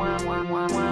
wah, wah, wah, wah.